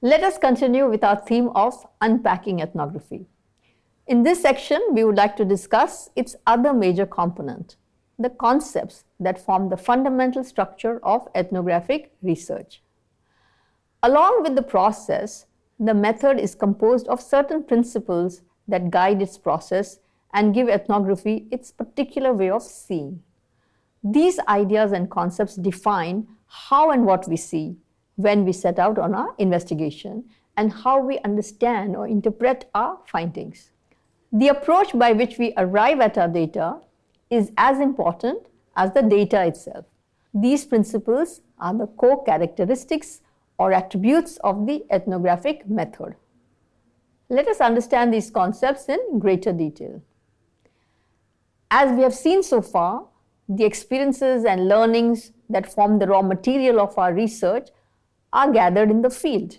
Let us continue with our theme of unpacking ethnography. In this section, we would like to discuss its other major component, the concepts that form the fundamental structure of ethnographic research. Along with the process, the method is composed of certain principles that guide its process and give ethnography its particular way of seeing. These ideas and concepts define how and what we see when we set out on our investigation and how we understand or interpret our findings. The approach by which we arrive at our data is as important as the data itself. These principles are the core characteristics or attributes of the ethnographic method. Let us understand these concepts in greater detail. As we have seen so far, the experiences and learnings that form the raw material of our research are gathered in the field.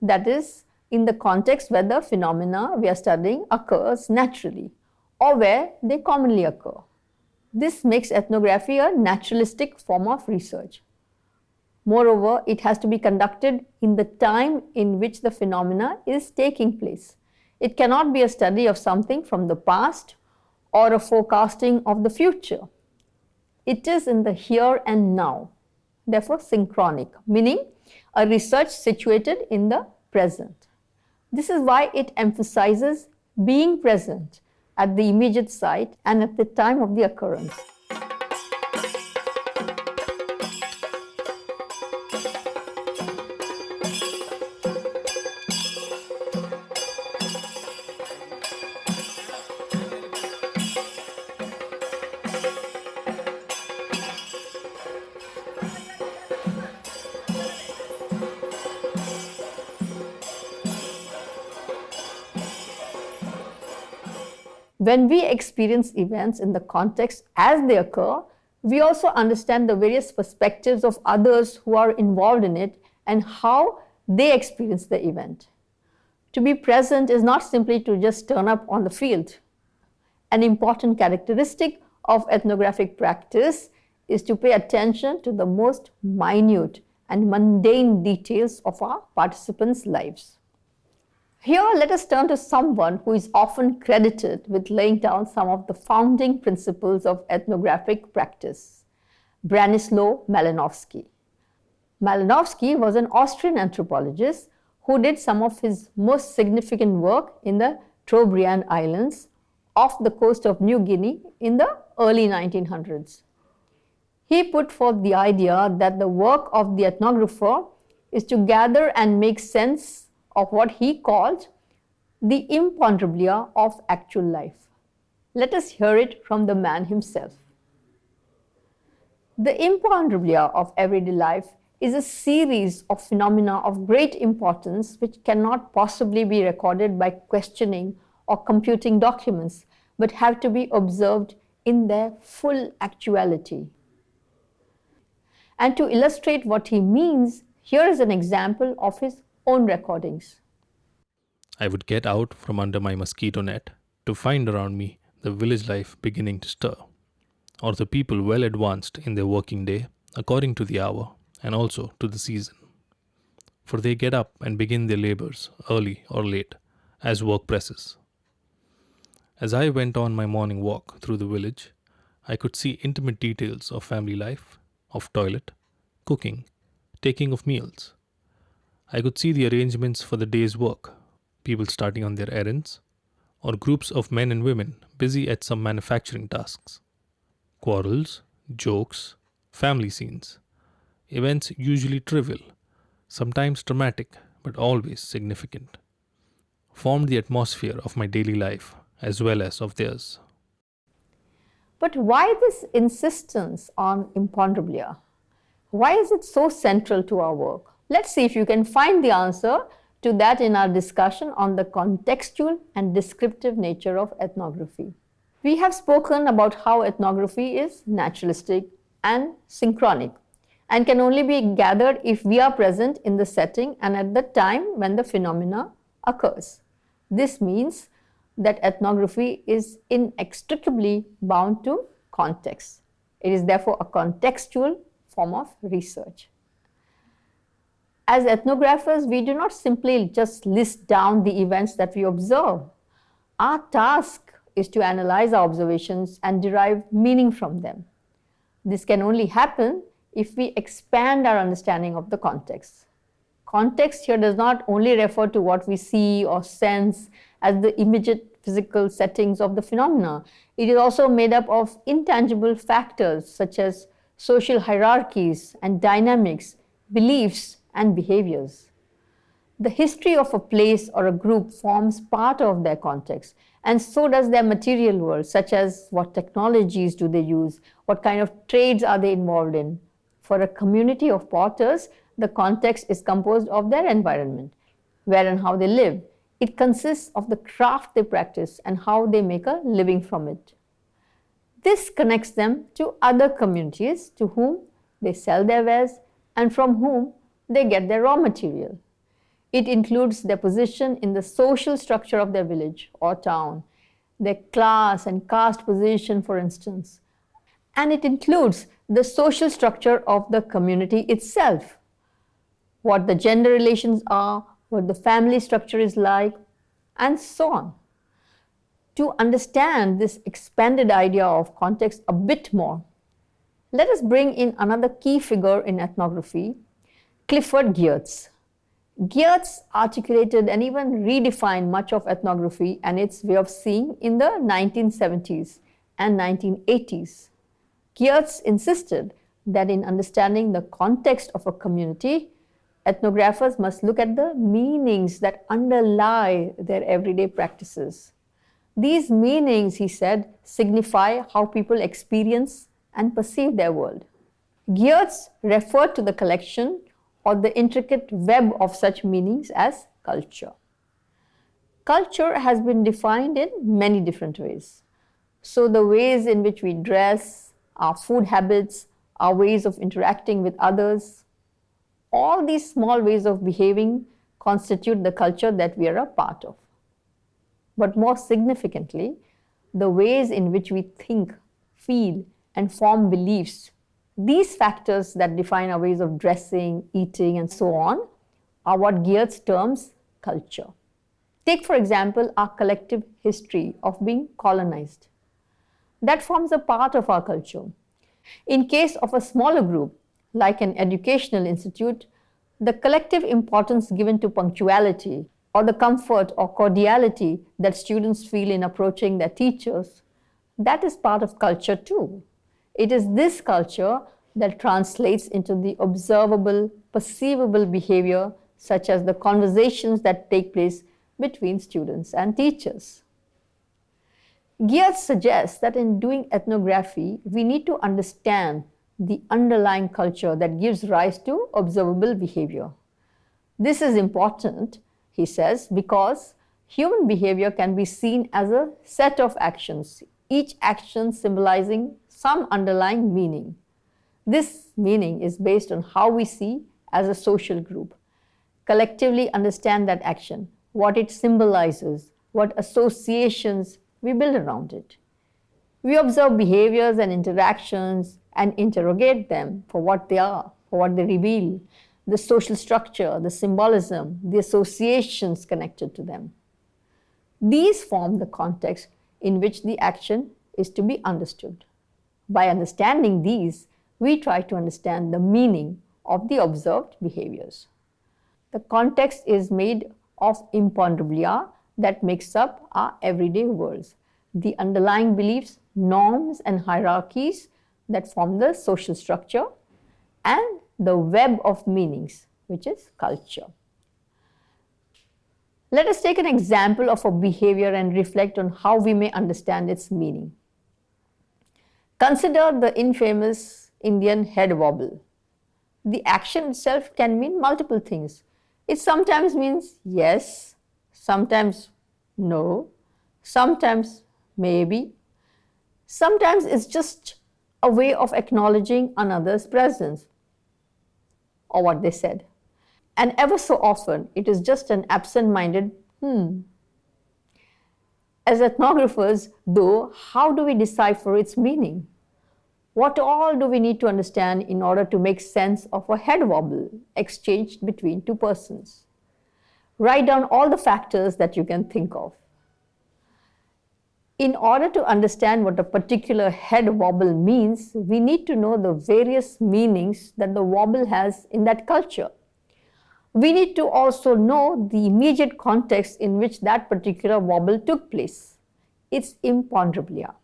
That is, in the context where the phenomena we are studying occurs naturally or where they commonly occur. This makes ethnography a naturalistic form of research. Moreover, it has to be conducted in the time in which the phenomena is taking place. It cannot be a study of something from the past or a forecasting of the future. It is in the here and now, therefore synchronic, meaning a research situated in the present. This is why it emphasizes being present at the immediate site and at the time of the occurrence. When we experience events in the context as they occur, we also understand the various perspectives of others who are involved in it and how they experience the event. To be present is not simply to just turn up on the field. An important characteristic of ethnographic practice is to pay attention to the most minute and mundane details of our participants' lives. Here, let us turn to someone who is often credited with laying down some of the founding principles of ethnographic practice, Bronislaw Malinowski. Malinowski was an Austrian anthropologist who did some of his most significant work in the Trobriand Islands off the coast of New Guinea in the early 1900s. He put forth the idea that the work of the ethnographer is to gather and make sense of what he calls the imponderabilia of actual life. Let us hear it from the man himself. The imponderabilia of everyday life is a series of phenomena of great importance which cannot possibly be recorded by questioning or computing documents, but have to be observed in their full actuality. And to illustrate what he means, here is an example of his own recordings. I would get out from under my mosquito net to find around me the village life beginning to stir, or the people well advanced in their working day according to the hour and also to the season. For they get up and begin their labors early or late as work presses. As I went on my morning walk through the village, I could see intimate details of family life, of toilet, cooking, taking of meals, I could see the arrangements for the day's work, people starting on their errands, or groups of men and women busy at some manufacturing tasks. Quarrels, jokes, family scenes, events usually trivial, sometimes dramatic, but always significant, formed the atmosphere of my daily life as well as of theirs. But why this insistence on imponderabilia? Why is it so central to our work? Let's see if you can find the answer to that in our discussion on the contextual and descriptive nature of ethnography. We have spoken about how ethnography is naturalistic and synchronic and can only be gathered if we are present in the setting and at the time when the phenomena occurs. This means that ethnography is inextricably bound to context. It is therefore a contextual form of research. As ethnographers, we do not simply just list down the events that we observe. Our task is to analyze our observations and derive meaning from them. This can only happen if we expand our understanding of the context. Context here does not only refer to what we see or sense as the immediate physical settings of the phenomena. It is also made up of intangible factors such as social hierarchies and dynamics, beliefs and behaviors. The history of a place or a group forms part of their context and so does their material world such as what technologies do they use, what kind of trades are they involved in. For a community of potters, the context is composed of their environment, where and how they live. It consists of the craft they practice and how they make a living from it. This connects them to other communities to whom they sell their wares and from whom they get their raw material. It includes their position in the social structure of their village or town, their class and caste position, for instance. And it includes the social structure of the community itself, what the gender relations are, what the family structure is like, and so on. To understand this expanded idea of context a bit more, let us bring in another key figure in ethnography, Clifford Geertz. Geertz articulated and even redefined much of ethnography and its way of seeing in the 1970s and 1980s. Geertz insisted that in understanding the context of a community, ethnographers must look at the meanings that underlie their everyday practices. These meanings, he said, signify how people experience and perceive their world. Geertz referred to the collection or the intricate web of such meanings as culture. Culture has been defined in many different ways. So the ways in which we dress, our food habits, our ways of interacting with others, all these small ways of behaving constitute the culture that we are a part of. But more significantly, the ways in which we think, feel, and form beliefs, these factors that define our ways of dressing, eating, and so on, are what Geertz terms culture. Take, for example, our collective history of being colonized. That forms a part of our culture. In case of a smaller group, like an educational institute, the collective importance given to punctuality or the comfort or cordiality that students feel in approaching their teachers, that is part of culture too. It is this culture that translates into the observable, perceivable behavior such as the conversations that take place between students and teachers. Geertz suggests that in doing ethnography, we need to understand the underlying culture that gives rise to observable behavior. This is important, he says, because human behavior can be seen as a set of actions, each action symbolizing some underlying meaning. This meaning is based on how we see as a social group, collectively understand that action, what it symbolizes, what associations we build around it. We observe behaviors and interactions and interrogate them for what they are, for what they reveal, the social structure, the symbolism, the associations connected to them. These form the context in which the action is to be understood. By understanding these, we try to understand the meaning of the observed behaviors. The context is made of imponderabilia that makes up our everyday worlds. The underlying beliefs, norms and hierarchies that form the social structure and the web of meanings, which is culture. Let us take an example of a behavior and reflect on how we may understand its meaning. Consider the infamous Indian head wobble. The action itself can mean multiple things. It sometimes means yes, sometimes no, sometimes maybe, sometimes it's just a way of acknowledging another's presence or what they said. And ever so often, it is just an absent minded hmm. As ethnographers, though, how do we decipher its meaning? What all do we need to understand in order to make sense of a head wobble exchanged between two persons? Write down all the factors that you can think of. In order to understand what a particular head wobble means, we need to know the various meanings that the wobble has in that culture. We need to also know the immediate context in which that particular wobble took place. It's imponderabilia.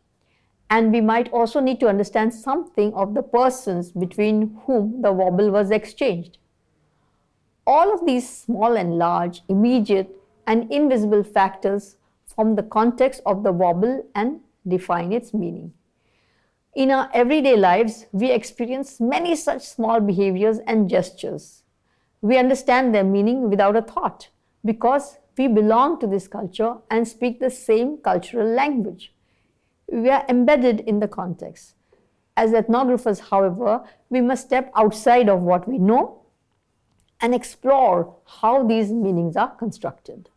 And we might also need to understand something of the persons between whom the wobble was exchanged. All of these small and large, immediate and invisible factors form the context of the wobble and define its meaning. In our everyday lives, we experience many such small behaviors and gestures. We understand their meaning without a thought because we belong to this culture and speak the same cultural language. We are embedded in the context. As ethnographers, however, we must step outside of what we know and explore how these meanings are constructed.